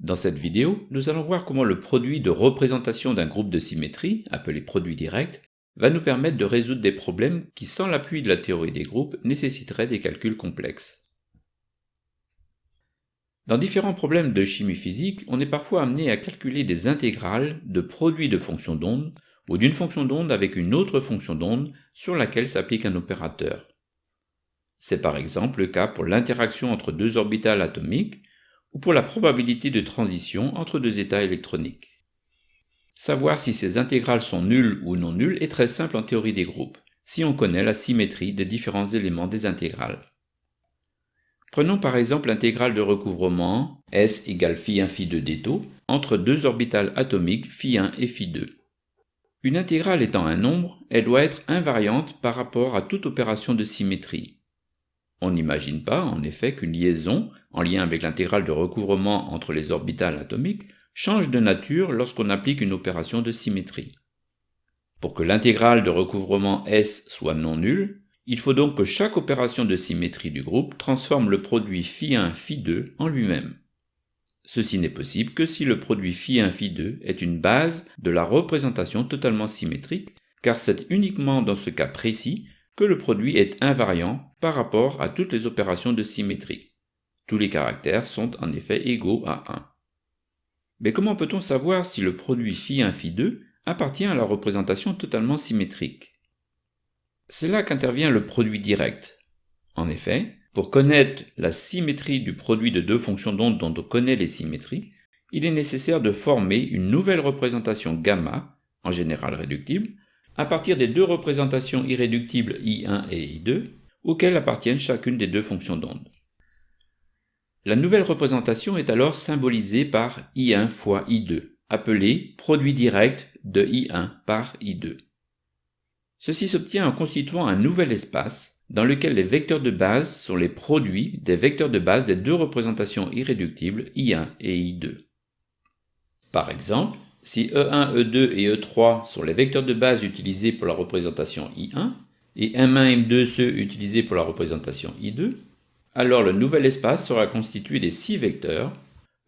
Dans cette vidéo, nous allons voir comment le produit de représentation d'un groupe de symétrie, appelé produit direct, va nous permettre de résoudre des problèmes qui, sans l'appui de la théorie des groupes, nécessiteraient des calculs complexes. Dans différents problèmes de chimie physique, on est parfois amené à calculer des intégrales de produits de fonctions d'onde ou d'une fonction d'onde avec une autre fonction d'onde sur laquelle s'applique un opérateur. C'est par exemple le cas pour l'interaction entre deux orbitales atomiques ou pour la probabilité de transition entre deux états électroniques. Savoir si ces intégrales sont nulles ou non nulles est très simple en théorie des groupes, si on connaît la symétrie des différents éléments des intégrales. Prenons par exemple l'intégrale de recouvrement S égale phi 1 phi 2 d entre deux orbitales atomiques phi 1 et phi 2. Une intégrale étant un nombre, elle doit être invariante par rapport à toute opération de symétrie. On n'imagine pas, en effet, qu'une liaison, en lien avec l'intégrale de recouvrement entre les orbitales atomiques, change de nature lorsqu'on applique une opération de symétrie. Pour que l'intégrale de recouvrement S soit non nulle, il faut donc que chaque opération de symétrie du groupe transforme le produit phi1, phi2 en lui-même. Ceci n'est possible que si le produit phi1, phi2 est une base de la représentation totalement symétrique, car c'est uniquement dans ce cas précis que le produit est invariant par rapport à toutes les opérations de symétrie. Tous les caractères sont en effet égaux à 1. Mais comment peut-on savoir si le produit φ1 φ2 appartient à la représentation totalement symétrique? C'est là qu'intervient le produit direct. En effet, pour connaître la symétrie du produit de deux fonctions d'onde dont on connaît les symétries, il est nécessaire de former une nouvelle représentation gamma, en général réductible, à partir des deux représentations irréductibles I1 et I2, auxquelles appartiennent chacune des deux fonctions d'onde. La nouvelle représentation est alors symbolisée par I1 fois I2, appelée produit direct de I1 par I2. Ceci s'obtient en constituant un nouvel espace dans lequel les vecteurs de base sont les produits des vecteurs de base des deux représentations irréductibles I1 et I2. Par exemple, si E1, E2 et E3 sont les vecteurs de base utilisés pour la représentation I1, et M1, M2 ceux utilisés pour la représentation I2, alors le nouvel espace sera constitué des six vecteurs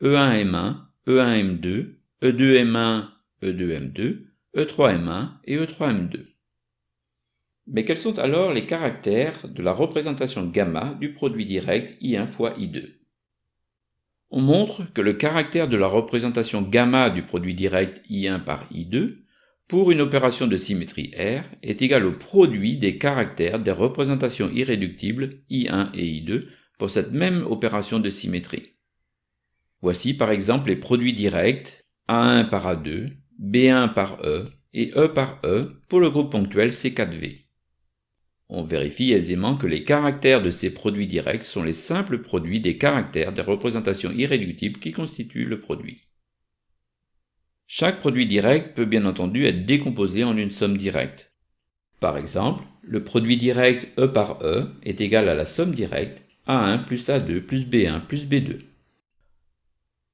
E1, M1, E1, M2, E2, M1, E2, M2, E3, M1 et E3, M2. Mais quels sont alors les caractères de la représentation gamma du produit direct I1 fois I2 On montre que le caractère de la représentation gamma du produit direct I1 par I2 pour une opération de symétrie R est égal au produit des caractères des représentations irréductibles I1 et I2 pour cette même opération de symétrie. Voici par exemple les produits directs A1 par A2, B1 par E et E par E pour le groupe ponctuel C4V. On vérifie aisément que les caractères de ces produits directs sont les simples produits des caractères des représentations irréductibles qui constituent le produit. Chaque produit direct peut bien entendu être décomposé en une somme directe. Par exemple, le produit direct E par E est égal à la somme directe A1 plus A2 plus B1 plus B2.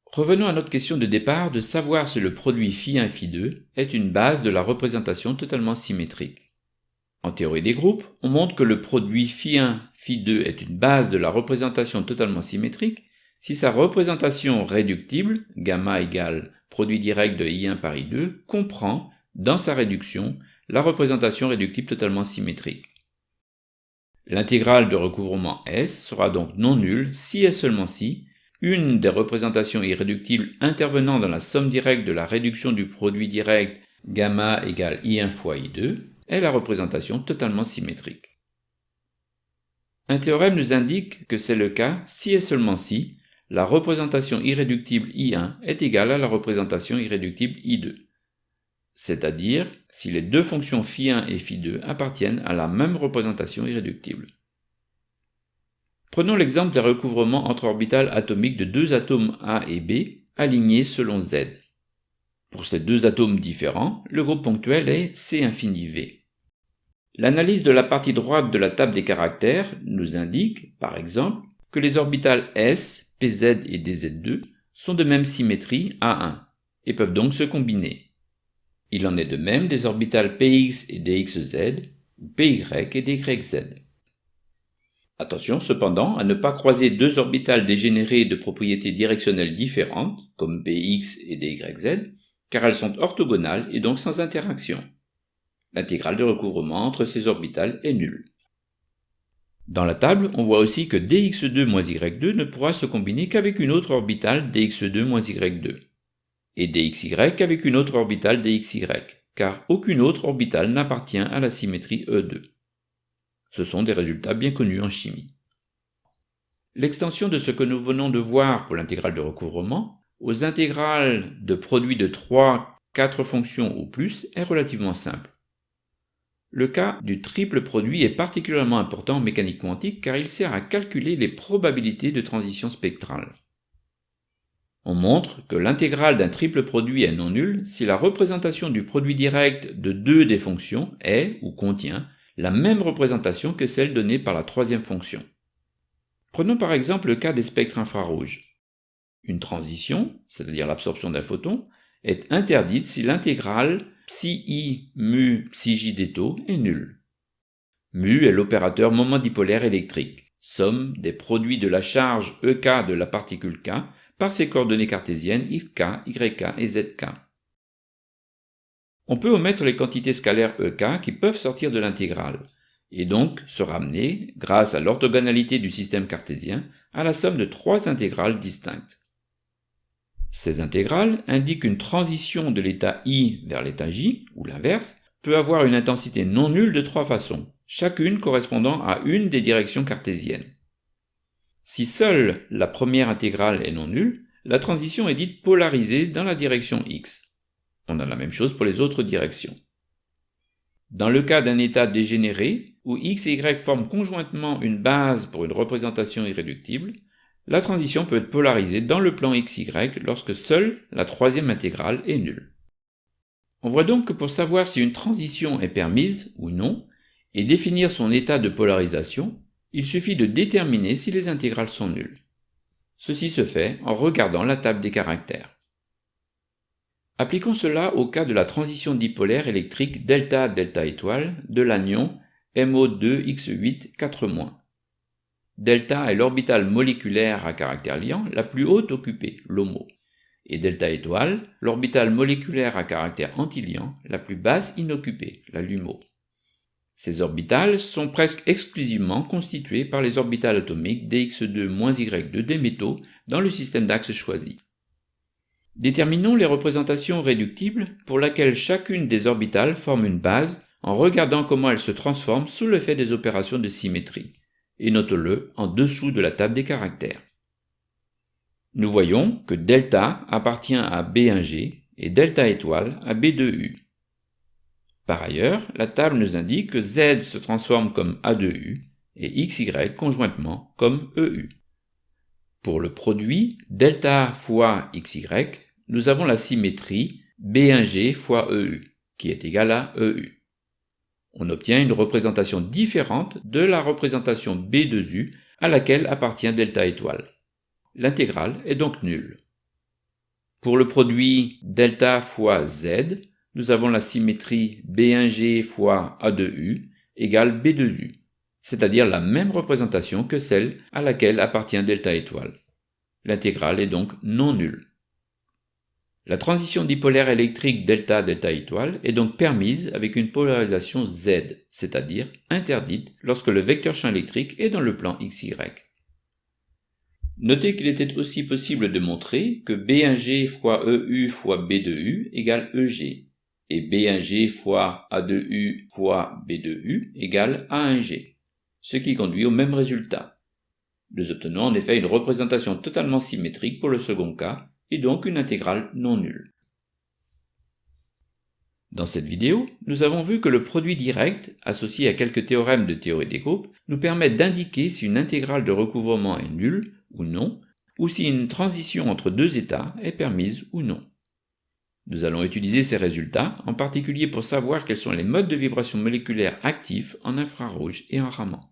Revenons à notre question de départ de savoir si le produit phi1 phi2 est une base de la représentation totalement symétrique. En théorie des groupes, on montre que le produit phi1 phi2 est une base de la représentation totalement symétrique si sa représentation réductible, gamma égale produit direct de I1 par I2, comprend, dans sa réduction, la représentation réductible totalement symétrique. L'intégrale de recouvrement S sera donc non nulle si et seulement si une des représentations irréductibles intervenant dans la somme directe de la réduction du produit direct gamma égale I1 fois I2 est la représentation totalement symétrique. Un théorème nous indique que c'est le cas si et seulement si la représentation irréductible I1 est égale à la représentation irréductible I2, c'est-à-dire si les deux fonctions φ1 et φ2 appartiennent à la même représentation irréductible. Prenons l'exemple d'un recouvrement entre orbitales atomiques de deux atomes A et B alignés selon Z. Pour ces deux atomes différents, le groupe ponctuel est C infini V. L'analyse de la partie droite de la table des caractères nous indique, par exemple, que les orbitales S, Pz et dz2 sont de même symétrie A1 et peuvent donc se combiner. Il en est de même des orbitales Px et Dxz, ou Py et Dyz. Attention cependant à ne pas croiser deux orbitales dégénérées de propriétés directionnelles différentes, comme Bx et DYZ, car elles sont orthogonales et donc sans interaction. L'intégrale de recouvrement entre ces orbitales est nulle. Dans la table, on voit aussi que dx2 moins y2 ne pourra se combiner qu'avec une autre orbitale dx2 moins y2, et dxy qu'avec une autre orbitale dxy, car aucune autre orbitale n'appartient à la symétrie E2. Ce sont des résultats bien connus en chimie. L'extension de ce que nous venons de voir pour l'intégrale de recouvrement aux intégrales de produits de 3, 4 fonctions ou plus est relativement simple. Le cas du triple produit est particulièrement important en mécanique quantique car il sert à calculer les probabilités de transition spectrale. On montre que l'intégrale d'un triple produit est non nulle si la représentation du produit direct de deux des fonctions est, ou contient, la même représentation que celle donnée par la troisième fonction. Prenons par exemple le cas des spectres infrarouges. Une transition, c'est-à-dire l'absorption d'un photon, est interdite si l'intégrale psi i mu psi j est nulle. Mu est l'opérateur moment dipolaire électrique, somme des produits de la charge EK de la particule K par ses coordonnées cartésiennes xk, yk et zk. On peut omettre les quantités scalaires EK qui peuvent sortir de l'intégrale, et donc se ramener, grâce à l'orthogonalité du système cartésien, à la somme de trois intégrales distinctes. Ces intégrales indiquent qu'une transition de l'état i vers l'état j, ou l'inverse, peut avoir une intensité non nulle de trois façons, chacune correspondant à une des directions cartésiennes. Si seule la première intégrale est non nulle, la transition est dite polarisée dans la direction x. On a la même chose pour les autres directions. Dans le cas d'un état dégénéré, où x et y forment conjointement une base pour une représentation irréductible, la transition peut être polarisée dans le plan xy lorsque seule la troisième intégrale est nulle. On voit donc que pour savoir si une transition est permise ou non, et définir son état de polarisation, il suffit de déterminer si les intégrales sont nulles. Ceci se fait en regardant la table des caractères. Appliquons cela au cas de la transition dipolaire électrique delta-delta étoile de l'anion MO2X8 4-. Delta est l'orbitale moléculaire à caractère liant la plus haute occupée, l'HOMO, et delta étoile, l'orbitale moléculaire à caractère antiliant la plus basse inoccupée, la LUMO. Ces orbitales sont presque exclusivement constituées par les orbitales atomiques dx2-y2 des métaux dans le système d'axes choisi. Déterminons les représentations réductibles pour laquelle chacune des orbitales forme une base en regardant comment elles se transforment sous l'effet des opérations de symétrie, et note-le en dessous de la table des caractères. Nous voyons que delta appartient à B1G et delta étoile à B2U. Par ailleurs, la table nous indique que Z se transforme comme A2U et XY conjointement comme EU. Pour le produit delta fois XY, nous avons la symétrie B1G fois EU, qui est égale à EU. On obtient une représentation différente de la représentation B2U à laquelle appartient delta étoile. L'intégrale est donc nulle. Pour le produit delta fois Z, nous avons la symétrie B1G fois A2U égale B2U, c'est-à-dire la même représentation que celle à laquelle appartient delta étoile. L'intégrale est donc non nulle. La transition dipolaire électrique delta-delta étoile est donc permise avec une polarisation Z, c'est-à-dire interdite lorsque le vecteur champ électrique est dans le plan XY. Notez qu'il était aussi possible de montrer que B1G fois EU fois B2U égale EG, et B1G fois A2U fois B2U égale A1G, ce qui conduit au même résultat. Nous obtenons en effet une représentation totalement symétrique pour le second cas, et donc une intégrale non nulle. Dans cette vidéo, nous avons vu que le produit direct, associé à quelques théorèmes de théorie des groupes, nous permet d'indiquer si une intégrale de recouvrement est nulle ou non, ou si une transition entre deux états est permise ou non. Nous allons utiliser ces résultats, en particulier pour savoir quels sont les modes de vibration moléculaire actifs en infrarouge et en Raman.